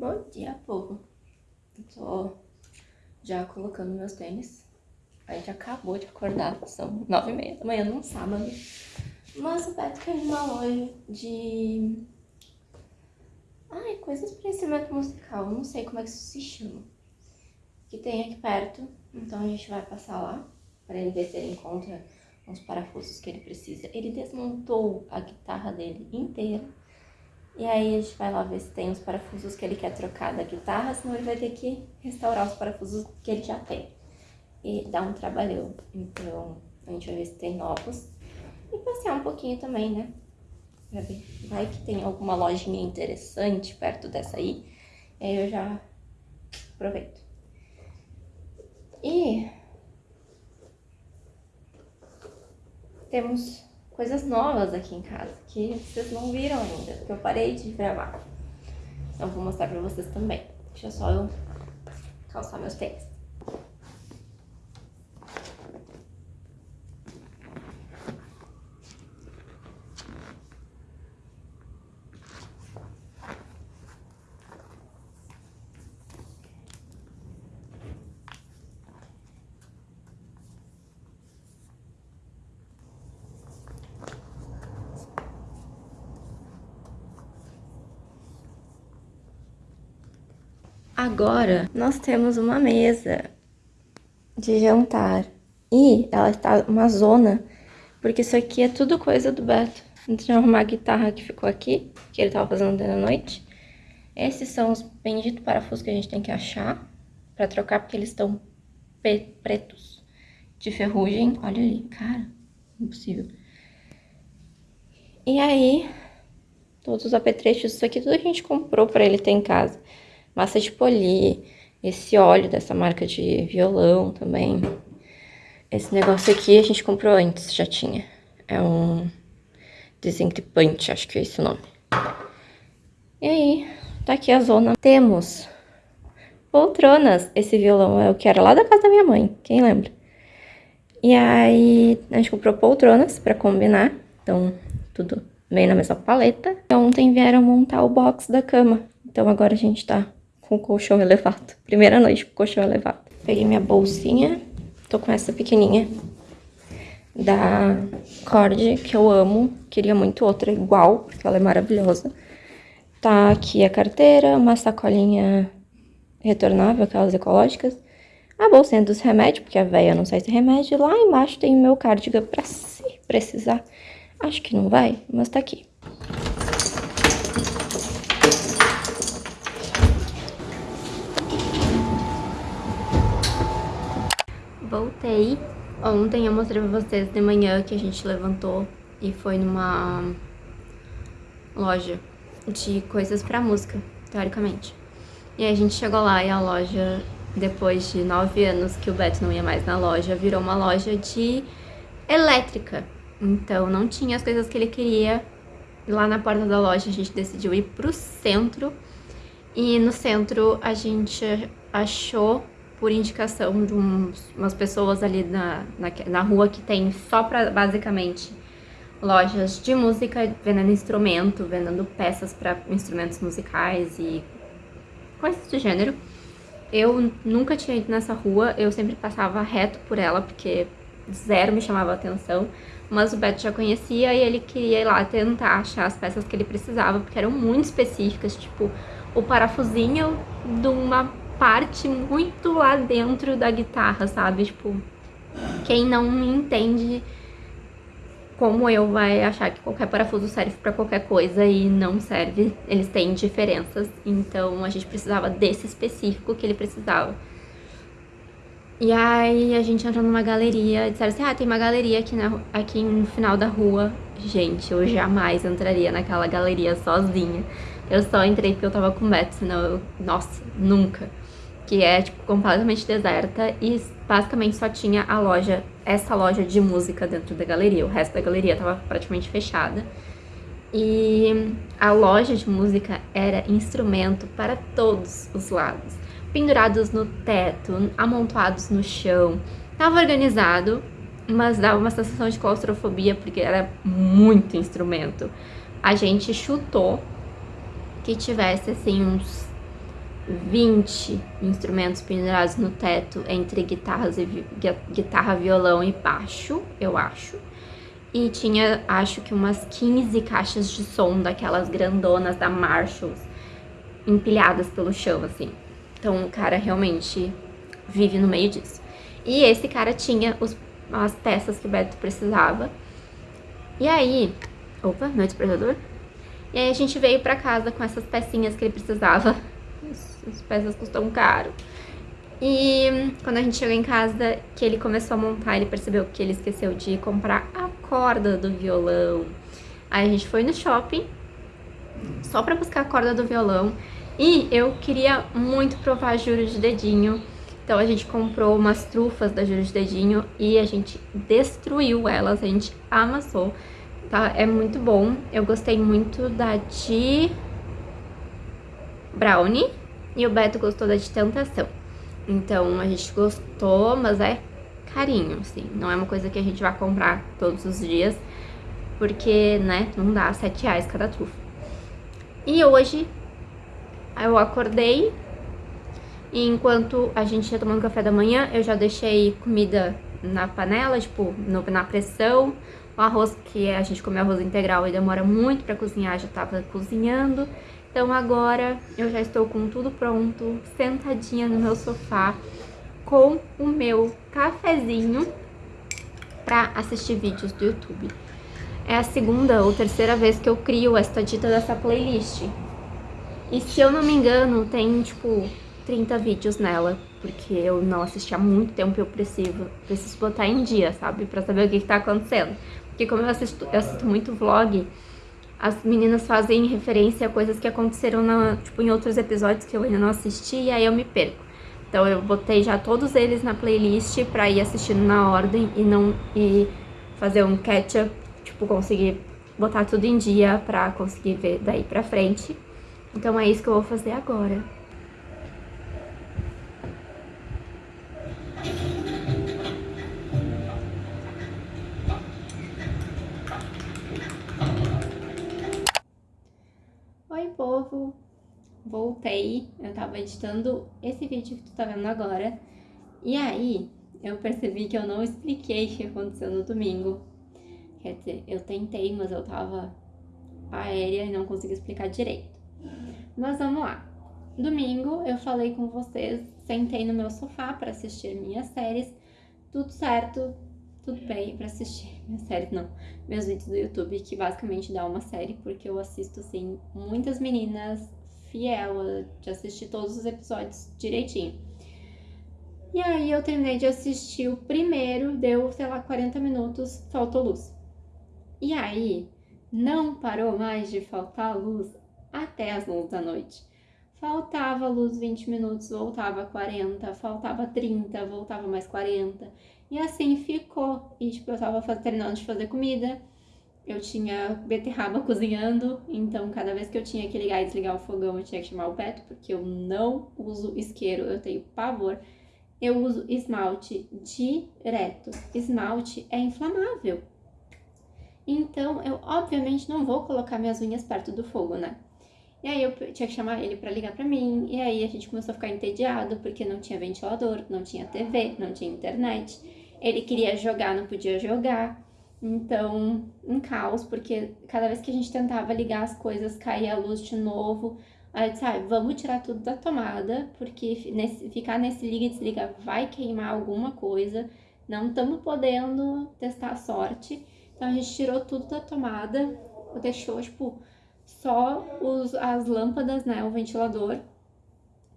Bom dia, povo. Tô já colocando meus tênis. A gente acabou de acordar, são nove e meia da manhã num sábado. Mas o Beto ir numa loja de... Ai, coisas para instrumento musical. não sei como é que isso se chama. Que tem aqui perto. Então a gente vai passar lá para ele ver se ele encontra uns parafusos que ele precisa. Ele desmontou a guitarra dele inteira. E aí a gente vai lá ver se tem os parafusos que ele quer trocar da guitarra, senão ele vai ter que restaurar os parafusos que ele já tem. E dá um trabalhão. Então a gente vai ver se tem novos. E passear um pouquinho também, né? Pra ver. Vai que tem alguma lojinha interessante perto dessa aí. E aí eu já aproveito. E temos coisas novas aqui em casa, que vocês não viram ainda, porque eu parei de gravar. Então vou mostrar pra vocês também. Deixa só eu calçar meus tênis. Agora, nós temos uma mesa de jantar. E ela está uma zona, porque isso aqui é tudo coisa do Beto. De arrumar a guitarra que ficou aqui, que ele estava fazendo à noite. Esses são os benditos parafusos que a gente tem que achar para trocar, porque eles estão pretos de ferrugem. Olha ali, cara, impossível. E aí, todos os apetrechos, isso aqui tudo a gente comprou para ele ter em casa massa de polir, esse óleo dessa marca de violão também. Esse negócio aqui a gente comprou antes, já tinha. É um desencripante, acho que é esse o nome. E aí, tá aqui a zona. Temos poltronas. Esse violão é o que era lá da casa da minha mãe, quem lembra? E aí, a gente comprou poltronas pra combinar. Então, tudo meio na mesma paleta. Ontem vieram montar o box da cama. Então, agora a gente tá com colchão elevado. Primeira noite com colchão elevado. Peguei minha bolsinha, tô com essa pequenininha da Cord, que eu amo. Queria muito outra igual, porque ela é maravilhosa. Tá aqui a carteira, uma sacolinha retornável, aquelas ecológicas. A bolsinha dos remédios, porque a véia não sai sem remédio. Lá embaixo tem o meu cardigan pra se precisar. Acho que não vai, mas tá aqui. Voltei. Ontem eu mostrei pra vocês de manhã que a gente levantou e foi numa loja de coisas pra música, teoricamente. E a gente chegou lá e a loja, depois de nove anos que o Beto não ia mais na loja, virou uma loja de elétrica. Então não tinha as coisas que ele queria. Lá na porta da loja a gente decidiu ir pro centro. E no centro a gente achou por indicação de umas pessoas ali na, na, na rua que tem só pra, basicamente, lojas de música, vendendo instrumento, vendendo peças para instrumentos musicais e coisas do gênero. Eu nunca tinha ido nessa rua, eu sempre passava reto por ela, porque zero me chamava atenção, mas o Beto já conhecia e ele queria ir lá tentar achar as peças que ele precisava, porque eram muito específicas, tipo o parafusinho de uma parte muito lá dentro da guitarra, sabe? Tipo, quem não entende como eu vai achar que qualquer parafuso serve pra qualquer coisa e não serve. Eles têm diferenças, então a gente precisava desse específico que ele precisava. E aí a gente entrou numa galeria, disseram assim, ah, tem uma galeria aqui, na, aqui no final da rua. Gente, eu jamais entraria naquela galeria sozinha. Eu só entrei porque eu tava com o Beto, senão eu... Nossa, nunca que é tipo completamente deserta e basicamente só tinha a loja, essa loja de música dentro da galeria. O resto da galeria estava praticamente fechada. E a loja de música era instrumento para todos os lados. Pendurados no teto, amontoados no chão. Tava organizado, mas dava uma sensação de claustrofobia porque era muito instrumento. A gente chutou que tivesse assim uns 20 instrumentos pendurados no teto entre guitarras e guitarra, violão e baixo, eu acho. E tinha, acho que umas 15 caixas de som daquelas grandonas da Marshalls empilhadas pelo chão, assim. Então o cara realmente vive no meio disso. E esse cara tinha os, as peças que o Beto precisava. E aí... Opa, meu despertador. E aí a gente veio pra casa com essas pecinhas que ele precisava. As peças custam caro. E quando a gente chegou em casa, que ele começou a montar, ele percebeu que ele esqueceu de comprar a corda do violão. Aí a gente foi no shopping, só pra buscar a corda do violão. E eu queria muito provar juro de dedinho. Então a gente comprou umas trufas da juro de dedinho e a gente destruiu elas, a gente amassou. Tá? É muito bom. Eu gostei muito da de brownie e o Beto gostou da de tentação. Então a gente gostou, mas é carinho, assim. Não é uma coisa que a gente vai comprar todos os dias, porque, né, não dá 7 reais cada trufa. E hoje eu acordei e enquanto a gente ia tomando café da manhã, eu já deixei comida na panela, tipo, no, na pressão. O arroz, que a gente come arroz integral e demora muito pra cozinhar, já tava cozinhando. Então agora eu já estou com tudo pronto, sentadinha no meu sofá, com o meu cafezinho para assistir vídeos do YouTube. É a segunda ou terceira vez que eu crio esta dita dessa playlist. E se eu não me engano, tem tipo 30 vídeos nela, porque eu não assisti há muito tempo e eu preciso, preciso botar em dia, sabe? Pra saber o que, que tá acontecendo. Porque como eu assisto, eu assisto muito vlog, as meninas fazem referência a coisas que aconteceram na, tipo, em outros episódios que eu ainda não assisti e aí eu me perco. Então eu botei já todos eles na playlist pra ir assistindo na ordem e não e fazer um catch-up, tipo, conseguir botar tudo em dia pra conseguir ver daí pra frente. Então é isso que eu vou fazer agora. Povo, voltei, eu tava editando esse vídeo que tu tá vendo agora, e aí eu percebi que eu não expliquei o que aconteceu no domingo. Quer dizer, eu tentei, mas eu tava aérea e não consegui explicar direito. Mas vamos lá. Domingo eu falei com vocês, sentei no meu sofá para assistir minhas séries, tudo certo, tudo bem pra assistir minhas séries, não, meus vídeos do YouTube, que basicamente dá uma série, porque eu assisto, assim, muitas meninas fiel de assistir todos os episódios direitinho. E aí eu terminei de assistir o primeiro, deu, sei lá, 40 minutos, faltou luz. E aí, não parou mais de faltar luz até as 11 da noite. Faltava luz 20 minutos, voltava 40, faltava 30, voltava mais 40. E assim ficou. E tipo, eu tava terminando de fazer comida, eu tinha beterraba cozinhando, então cada vez que eu tinha que ligar e desligar o fogão eu tinha que chamar o Beto, porque eu não uso isqueiro, eu tenho pavor. Eu uso esmalte direto. Esmalte é inflamável. Então, eu obviamente não vou colocar minhas unhas perto do fogo, né? E aí eu tinha que chamar ele para ligar para mim, e aí a gente começou a ficar entediado porque não tinha ventilador, não tinha TV, não tinha internet. Ele queria jogar, não podia jogar. Então, um caos, porque cada vez que a gente tentava ligar as coisas, caía a luz de novo. Aí eu disse, ah, vamos tirar tudo da tomada, porque nesse, ficar nesse liga e desliga vai queimar alguma coisa. Não estamos podendo testar a sorte. Então a gente tirou tudo da tomada, deixou, tipo, só os, as lâmpadas, né, o ventilador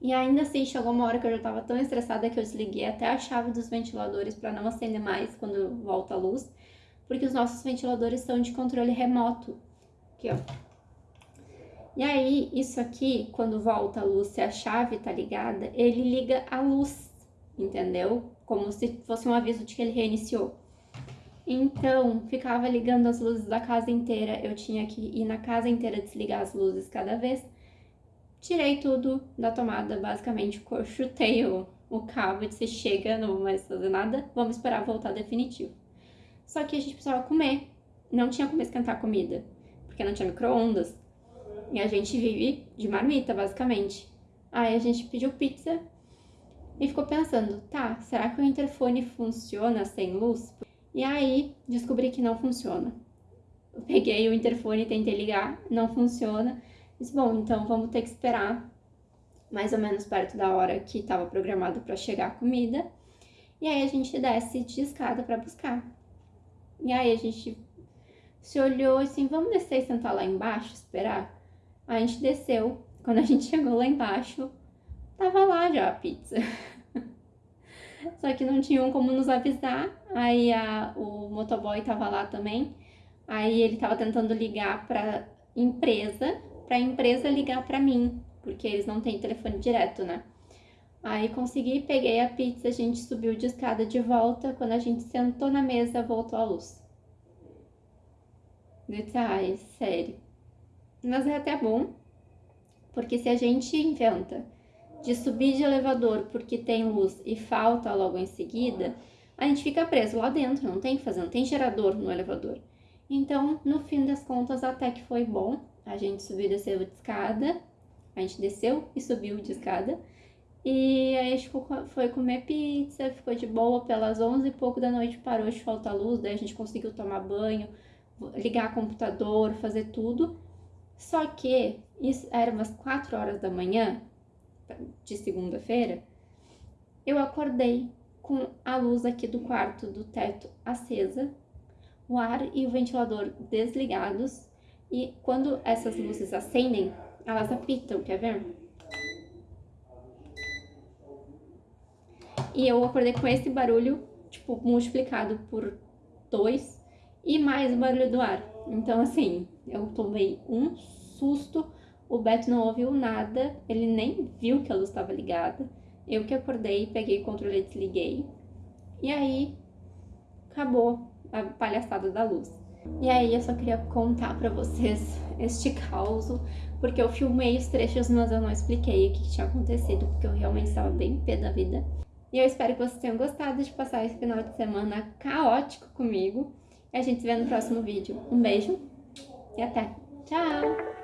e ainda assim, chegou uma hora que eu já tava tão estressada que eu desliguei até a chave dos ventiladores para não acender mais quando volta a luz, porque os nossos ventiladores são de controle remoto. Aqui, ó. E aí, isso aqui, quando volta a luz, se a chave tá ligada, ele liga a luz, entendeu? Como se fosse um aviso de que ele reiniciou. Então, ficava ligando as luzes da casa inteira, eu tinha que ir na casa inteira desligar as luzes cada vez tirei tudo da tomada, basicamente chutei o, o cabo e disse, chega, não vou mais fazer nada, vamos esperar voltar definitivo. Só que a gente precisava comer, não tinha como esquentar comida, porque não tinha micro-ondas, e a gente vive de marmita, basicamente. Aí a gente pediu pizza e ficou pensando, tá, será que o interfone funciona sem luz? E aí descobri que não funciona. Peguei o interfone tentei ligar, não funciona. Disse, bom, então vamos ter que esperar mais ou menos perto da hora que estava programado para chegar a comida. E aí a gente desce de escada para buscar. E aí a gente se olhou assim, vamos descer e sentar lá embaixo, esperar? A gente desceu. Quando a gente chegou lá embaixo, tava lá já a pizza. Só que não tinham como nos avisar. Aí a, o motoboy tava lá também. Aí ele tava tentando ligar pra empresa, pra empresa ligar pra mim, porque eles não têm telefone direto, né? Aí consegui, peguei a pizza, a gente subiu de escada de volta. Quando a gente sentou na mesa, voltou a luz. Detalhes, sério. Mas é até bom, porque se a gente inventa de subir de elevador porque tem luz e falta logo em seguida, a gente fica preso lá dentro, não tem que fazer, não tem gerador no elevador. Então, no fim das contas, até que foi bom. A gente subiu e desceu de escada, a gente desceu e subiu de escada. E aí a gente foi comer pizza, ficou de boa pelas 11 e pouco da noite, parou de faltar luz, daí a gente conseguiu tomar banho, ligar computador, fazer tudo. Só que isso era umas 4 horas da manhã de segunda-feira, eu acordei com a luz aqui do quarto do teto acesa, o ar e o ventilador desligados, e quando essas luzes acendem, elas apitam, quer ver? E eu acordei com esse barulho, tipo, multiplicado por dois e mais o barulho do ar. Então, assim, eu tomei um susto. O Beto não ouviu nada, ele nem viu que a luz estava ligada. Eu que acordei, peguei o controle e desliguei. E aí, acabou a palhaçada da luz. E aí, eu só queria contar pra vocês este caos, porque eu filmei os trechos, mas eu não expliquei o que, tinha acontecido, porque eu realmente estava bem pé da vida. E eu espero que vocês tenham gostado de passar esse final de semana caótico comigo. E a gente se vê no próximo vídeo. Um beijo e até. Tchau!